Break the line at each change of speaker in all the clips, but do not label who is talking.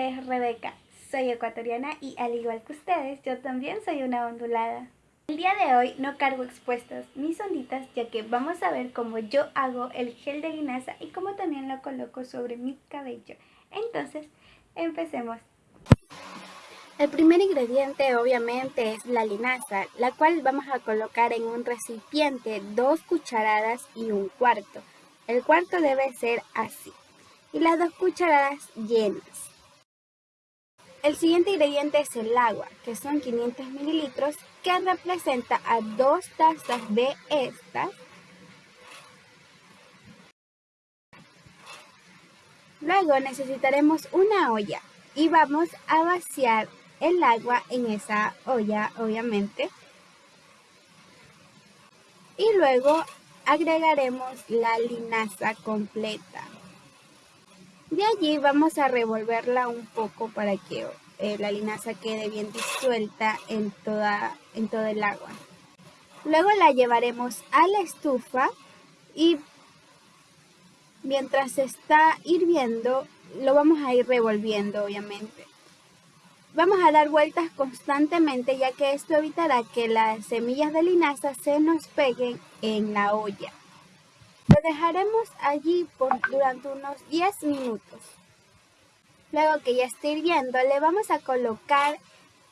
nombre es Rebeca, soy ecuatoriana y al igual que ustedes, yo también soy una ondulada. El día de hoy no cargo expuestas mis onditas ya que vamos a ver cómo yo hago el gel de linaza y cómo también lo coloco sobre mi cabello. Entonces, empecemos. El primer ingrediente obviamente es la linaza, la cual vamos a colocar en un recipiente dos cucharadas y un cuarto. El cuarto debe ser así y las dos cucharadas llenas. El siguiente ingrediente es el agua, que son 500 mililitros, que representa a dos tazas de estas. Luego necesitaremos una olla y vamos a vaciar el agua en esa olla, obviamente. Y luego agregaremos la linaza completa. De allí vamos a revolverla un poco para que eh, la linaza quede bien disuelta en, toda, en todo el agua. Luego la llevaremos a la estufa y mientras está hirviendo lo vamos a ir revolviendo obviamente. Vamos a dar vueltas constantemente ya que esto evitará que las semillas de linaza se nos peguen en la olla. Dejaremos allí por, durante unos 10 minutos. Luego que ya esté hirviendo, le vamos a colocar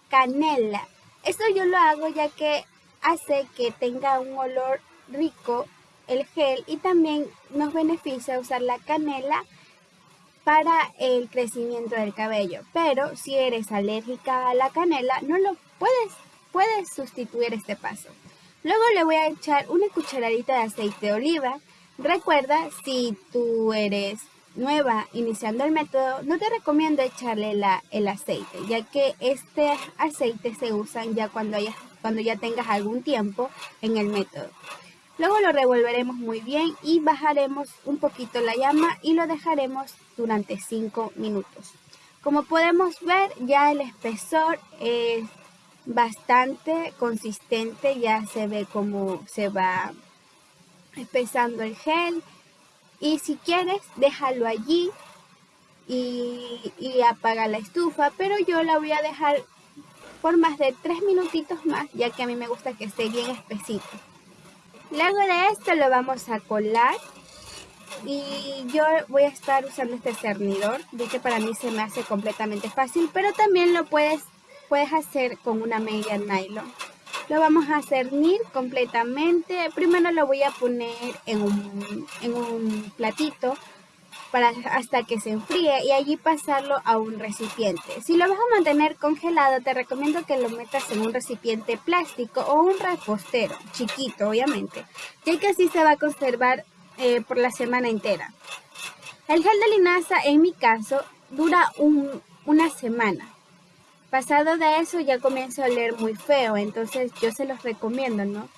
canela. Esto yo lo hago ya que hace que tenga un olor rico el gel y también nos beneficia usar la canela para el crecimiento del cabello. Pero si eres alérgica a la canela, no lo puedes, puedes sustituir este paso. Luego le voy a echar una cucharadita de aceite de oliva Recuerda, si tú eres nueva iniciando el método, no te recomiendo echarle el aceite, ya que este aceite se usa ya cuando, cuando ya tengas algún tiempo en el método. Luego lo revolveremos muy bien y bajaremos un poquito la llama y lo dejaremos durante 5 minutos. Como podemos ver, ya el espesor es bastante consistente, ya se ve cómo se va espesando el gel. Y si quieres déjalo allí y, apaga la estufa. Pero yo la voy a dejar por más de tres minutitos más ya que a mí me gusta que esté bien espesito. Luego de esto lo vamos a colar. Y yo voy a estar usando este cernidor. De que para mí se me hace completamente fácil pero también lo puedes puedes hacer con una media nylon lo vamos a cernir completamente. Primero lo voy a poner en un, platito para hasta que se enfríe y allí pasarlo a un recipiente. Si lo vas a mantener congelado, te recomiendo que lo metas en un recipiente plástico o un repostero, chiquito obviamente, ya que así se va a conservar eh, por la semana entera. El gel de linaza, en mi caso, dura una semana. Pasado de eso ya comienza a oler muy feo, entonces yo se los recomiendo, ¿no?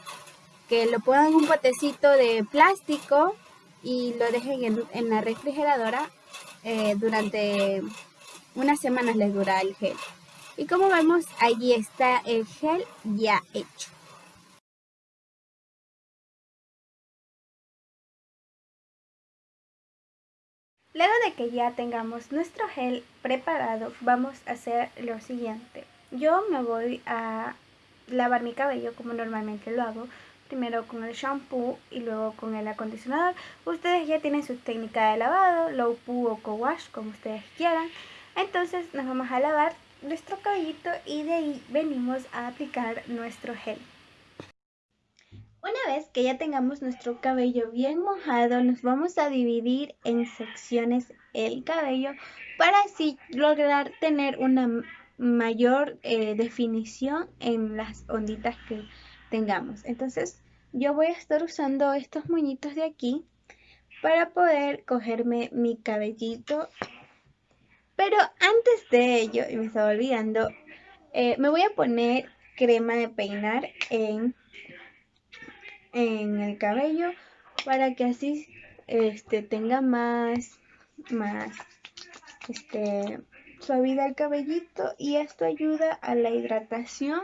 Que lo pongan en un potecito de plástico y lo dejen en, la refrigeradora eh, durante unas semanas les dura el gel. Y como vemos, allí está el gel ya hecho. Luego de que ya tengamos nuestro gel preparado, vamos a hacer lo siguiente. Yo me voy a lavar mi cabello como normalmente lo hago. Primero con el shampoo y luego con el acondicionador. Ustedes ya tienen su técnica de lavado, low poo o co-wash, como ustedes quieran. Entonces nos vamos a lavar nuestro cabellito y de ahí venimos a aplicar nuestro gel. Una vez que ya tengamos nuestro cabello bien mojado, nos vamos a dividir en secciones el cabello para así lograr tener una mayor eh, definición en las onditas que tengamos. Entonces yo voy a estar usando estos moñitos de aquí para poder cogerme mi cabellito. Pero antes de ello, y me estaba olvidando, eh, me voy a poner crema de peinar en en el cabello para que así este tenga más más este suavidad el cabellito y esto ayuda a la hidratación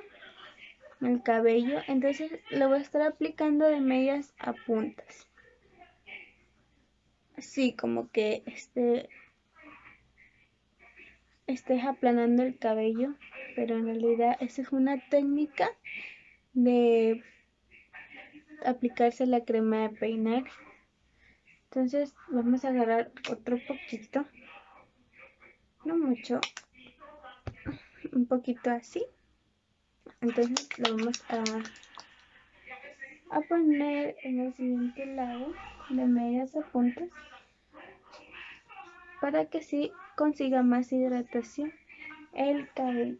del cabello. Entonces lo voy a estar aplicando de medias a puntas. Así como que este
estés aplanando el cabello, pero en realidad esa es una técnica de aplicarse la crema de peinar. Entonces vamos a agarrar otro poquito, no mucho, un poquito así. Entonces lo vamos a, a poner en el siguiente lado de medias a puntas para que así consiga más hidratación el cabello.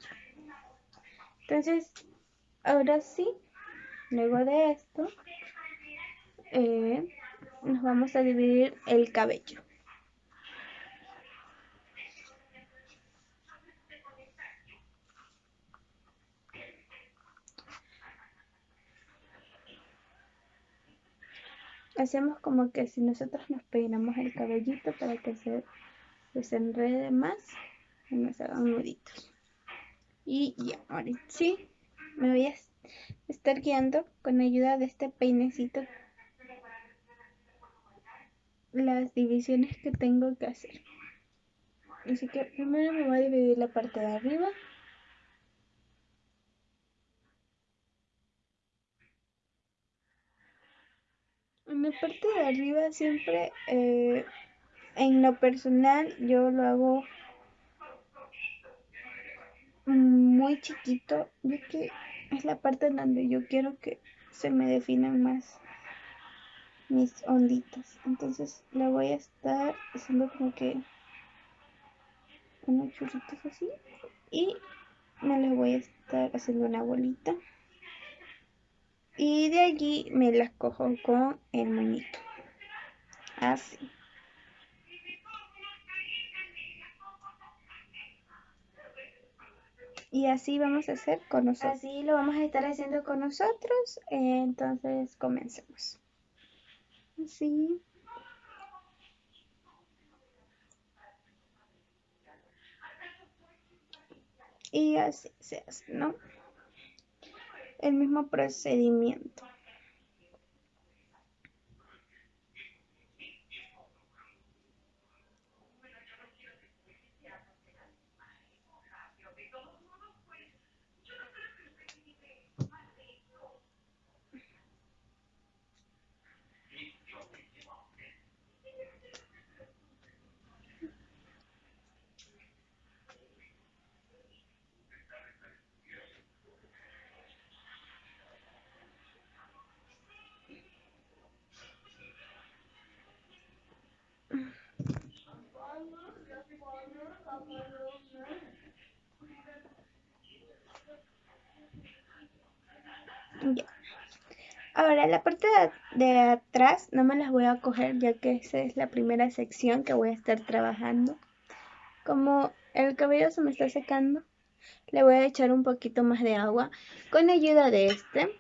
Entonces, ahora sí, luego de esto, eh, nos vamos a dividir el cabello. Hacemos como que si nosotros nos peinamos el cabellito para que se desenrede más y nos hagan nuditos. Y ya, ahora sí, me voy a estar guiando con ayuda de este peinecito las divisiones que tengo que hacer. Así que primero me voy a dividir la parte de arriba. En la parte de arriba siempre eh, en lo personal yo lo hago muy chiquito, ya que es la parte donde yo quiero que se me definan más mis onditas. Entonces la voy a estar haciendo como que unos churritos así y me les voy a estar haciendo una bolita. Y de allí me las cojo con el moñito. Así. y así vamos a hacer con nosotros. Así lo vamos a estar haciendo con nosotros. entonces comencemos. Así. Y así se hace, ¿no? El mismo procedimiento. Ahora la parte de, atrás no me las voy a coger ya que esa es la primera sección que voy a estar trabajando. Como el cabello se me está secando, le voy a echar un poquito más de agua con ayuda de este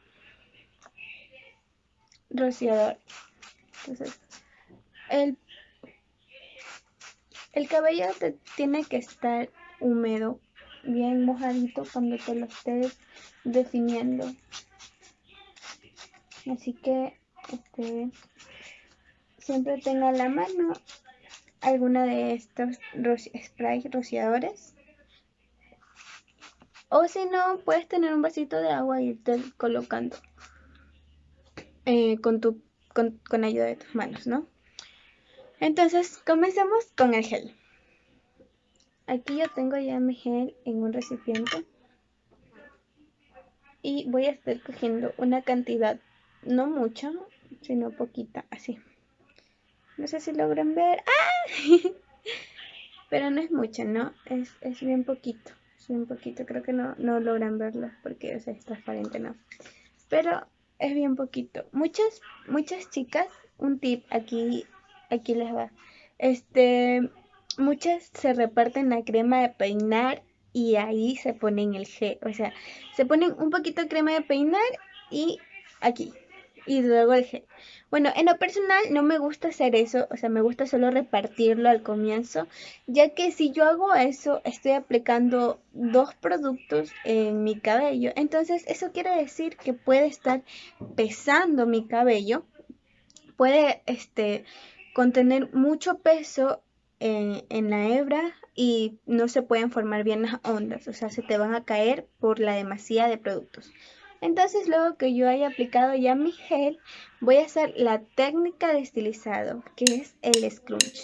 rociador. Entonces, el, el cabello te tiene que estar húmedo, bien mojadito cuando te lo estés definiendo. Así que este, siempre tenga a la mano alguna de estos spray rociadores. O si no, puedes tener un vasito de agua y irte colocando eh, con, tu, con, con ayuda de tus manos, ¿no? Entonces, comencemos con el gel. Aquí yo tengo ya mi gel en un recipiente. Y voy a estar cogiendo una cantidad no mucho, sino poquita, así. No sé si logran ver. ¡Ah! Pero no es mucho, ¿no? Es, es bien poquito. Es bien poquito. Creo que no, no logran verlo porque es transparente, ¿no? Pero es bien poquito. Muchas, muchas chicas, un tip aquí, aquí les va. Este, muchas se reparten la crema de peinar y ahí se ponen el gel. O sea, se ponen un poquito de crema de peinar y aquí y luego el gel. Bueno, en lo personal no me gusta hacer eso, o sea, me gusta solo repartirlo al comienzo, ya que si yo hago eso, estoy aplicando dos productos en mi cabello. Entonces, eso quiere decir que puede estar pesando mi cabello, puede este contener mucho peso en, la hebra y no se pueden formar bien las ondas, o sea, se te van a caer por la demasía de productos. Entonces, luego que yo haya aplicado ya mi gel, voy a hacer la técnica de estilizado, que es el scrunch.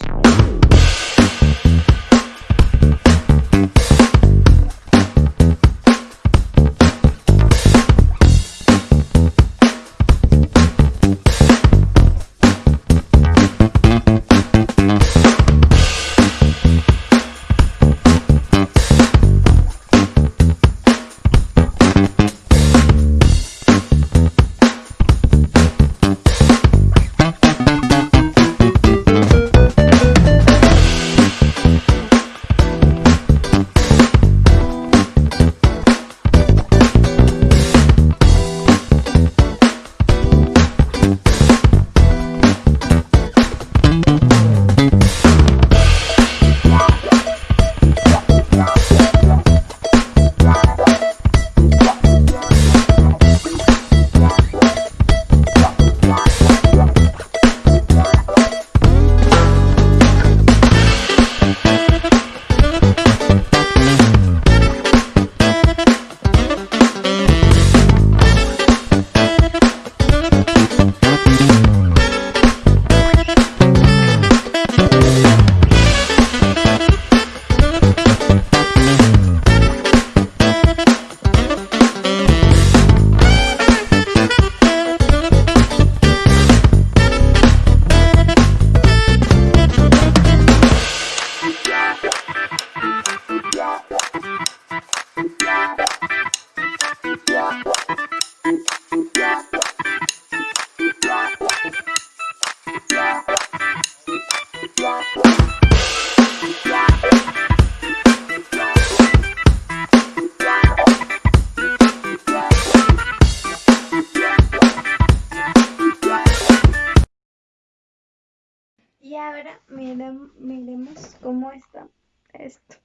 Y ahora miremos cómo está esto.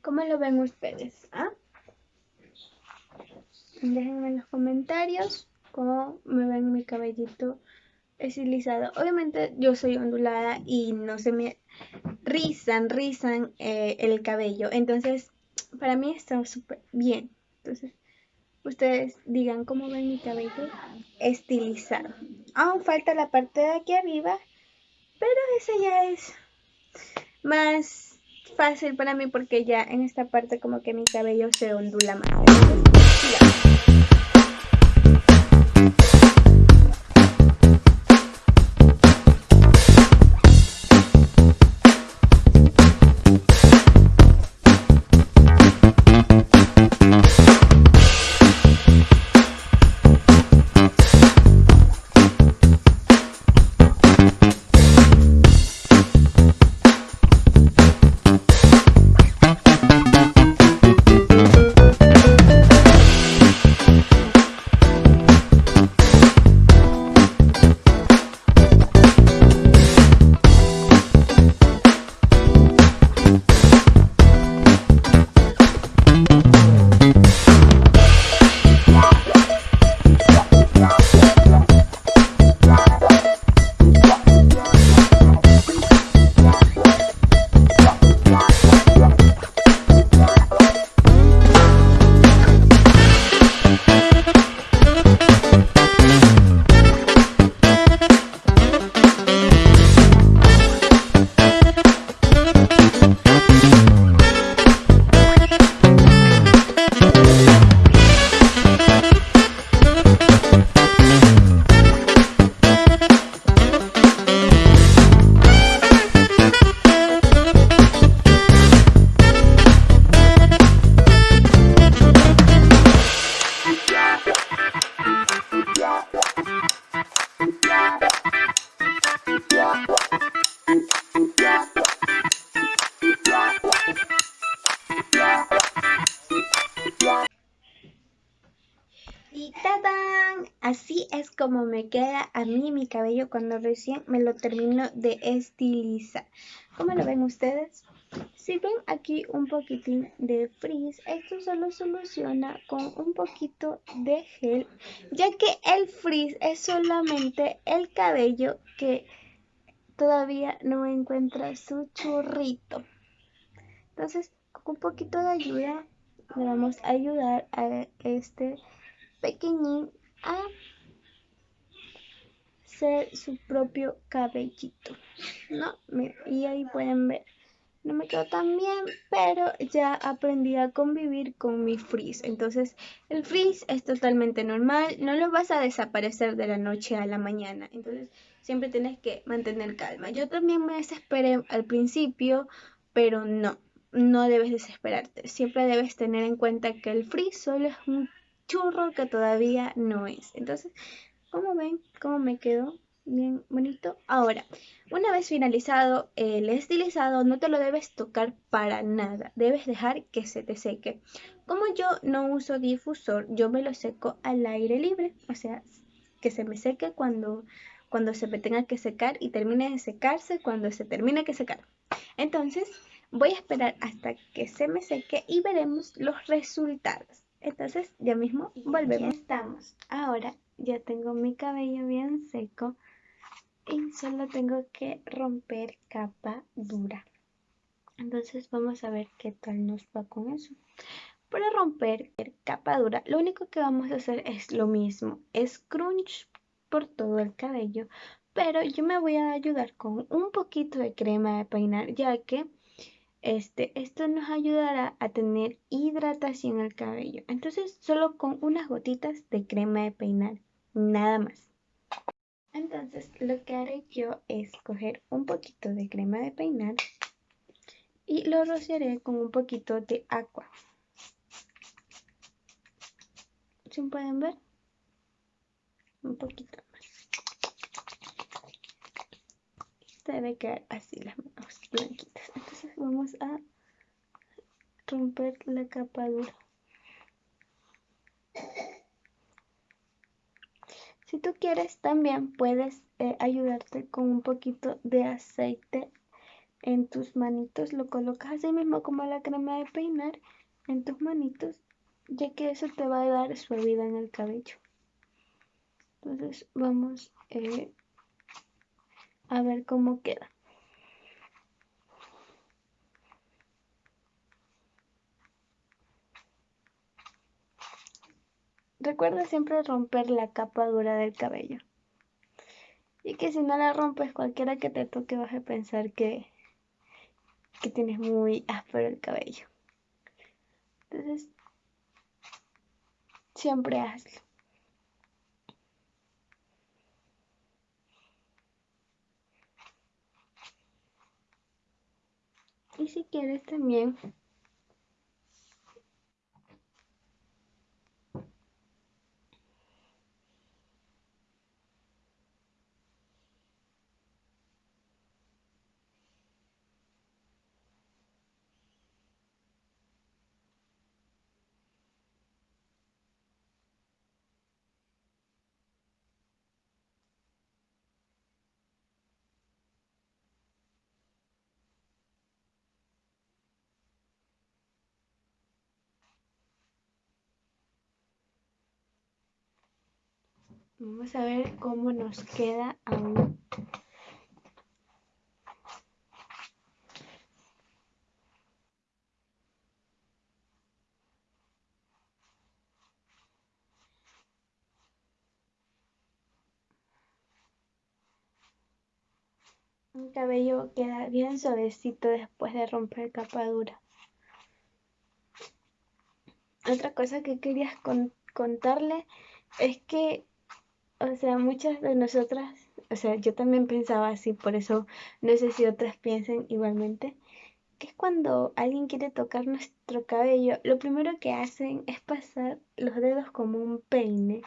¿Cómo lo ven ustedes? ¿Ah? Déjenme en los comentarios cómo me ven mi cabellito estilizado. Obviamente yo soy ondulada y no se me rizan, rizan eh, el cabello. Entonces, para mí está súper bien. Entonces, ustedes digan cómo ven mi cabello estilizado. Aún falta la parte de aquí arriba pero ese ya es más fácil para mí porque ya en esta parte como que mi cabello se ondula más. A mí mi cabello cuando recién me lo termino de estilizar. ¿Cómo lo ven ustedes? Si ven aquí un poquitín de frizz, esto solo soluciona con un poquito de gel, ya que el frizz es solamente el cabello que todavía no encuentra su churrito. Entonces, con un poquito de ayuda, le vamos a ayudar a este pequeñín a hacer su propio cabellito. ¿No? Y ahí pueden ver no me quedó tan bien, pero ya aprendí a convivir con mi frizz. Entonces, el frizz es totalmente normal, no lo vas a desaparecer de la noche a la mañana. Entonces, siempre tienes que mantener calma. Yo también me desesperé al principio, pero no, no debes desesperarte. Siempre debes tener en cuenta que el frizz solo es un churro que todavía no es. Entonces, ¿cómo ven? ¿Cómo me quedó? bien bonito. Ahora, una vez finalizado el estilizado, no te lo debes tocar para nada. Debes dejar que se te seque. Como yo no uso difusor, yo me lo seco al aire libre. O sea, que se me seque cuando, cuando se tenga que secar y termine de secarse cuando se termine de secar. Entonces, voy a esperar hasta que se me seque y veremos los resultados. Entonces, ya mismo volvemos. estamos. Ahora ya tengo mi cabello bien seco y solo tengo que romper capa dura. Entonces vamos a ver qué tal nos va con eso. Para romper capa dura, lo único que vamos a hacer es lo mismo, es crunch por todo el cabello, pero yo me voy a ayudar con un poquito de crema de peinar, ya que este, esto nos ayudará a tener hidratación al cabello. Entonces, solo con unas gotitas de crema de peinar, nada más. Entonces lo que haré yo es coger un poquito de crema de peinar y lo rociaré con un poquito de agua. ¿Sí pueden ver? Un poquito más. Debe quedar así las manos blanquitas. Entonces vamos a romper la capa dura. Si tú quieres, también puedes eh, ayudarte con un poquito de aceite en tus manitos. Lo colocas así mismo como la crema de peinar en tus manitos, ya que eso te va a dar suavidad en el cabello. Entonces vamos eh, a ver cómo queda. Recuerda siempre romper la capa dura del cabello. Y que si no la rompes, cualquiera que te toque vas a pensar que, que tienes muy áspero el cabello. Entonces, siempre hazlo. Y si quieres también Vamos a ver cómo nos queda aún. Un cabello queda bien suavecito después de romper capa dura. Otra cosa que quería contarle es que o sea, muchas de nosotras, o sea, yo también pensaba así, por eso no sé si otras piensen igualmente, que es cuando alguien quiere tocar nuestro cabello, lo primero que hacen es pasar los dedos como un peine.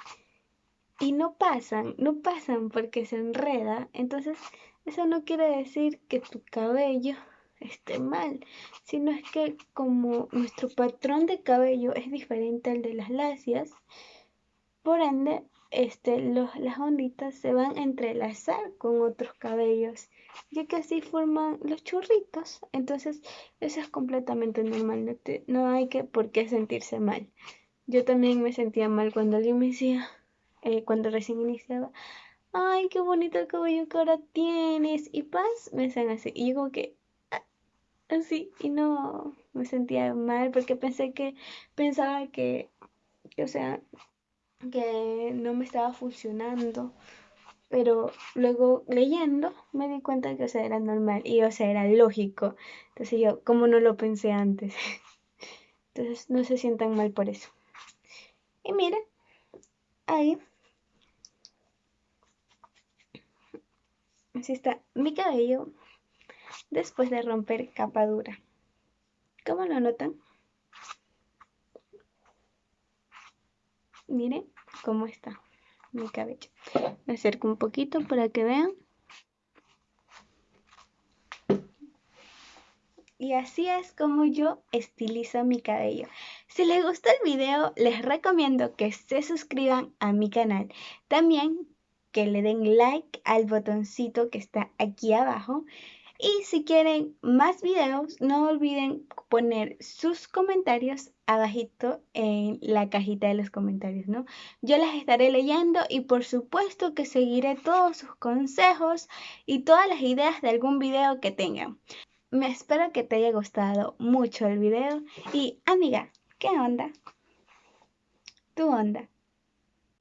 Y no pasan, no pasan porque se enreda. Entonces, eso no quiere decir que tu cabello esté mal, sino es que como nuestro patrón de cabello es diferente al de las lacias, por ende este, las onditas se van a entrelazar con otros cabellos, ya que así forman los churritos. Entonces, eso es completamente normal, no, hay que por qué sentirse mal. Yo también me sentía mal cuando alguien me decía, eh, cuando recién iniciaba, ay, qué bonito el cabello que ahora tienes. Y paz, me decían así. Y yo como que, ah, así, y no me sentía mal porque pensé que, pensaba que, o sea, que no me estaba funcionando. Pero luego leyendo me di cuenta que, o sea, era normal y, o sea, era lógico. Entonces yo, como no lo pensé antes. Entonces no se sientan mal por eso. Y miren, ahí Así está mi cabello después de romper capa dura. ¿Cómo lo notan? Miren cómo está mi cabello. Me acerco un poquito para que vean. Y así es como yo estilizo mi cabello. Si les gustó el video, les recomiendo que se suscriban a mi canal. También que le den like al botoncito que está aquí abajo. Y si quieren más videos, no olviden poner sus comentarios abajito en la cajita de los comentarios, ¿no? Yo las estaré leyendo y por supuesto que seguiré todos sus consejos y todas las ideas de algún video que tengan. Me espero que te haya gustado mucho el video y amiga, ¿qué onda? Tu onda.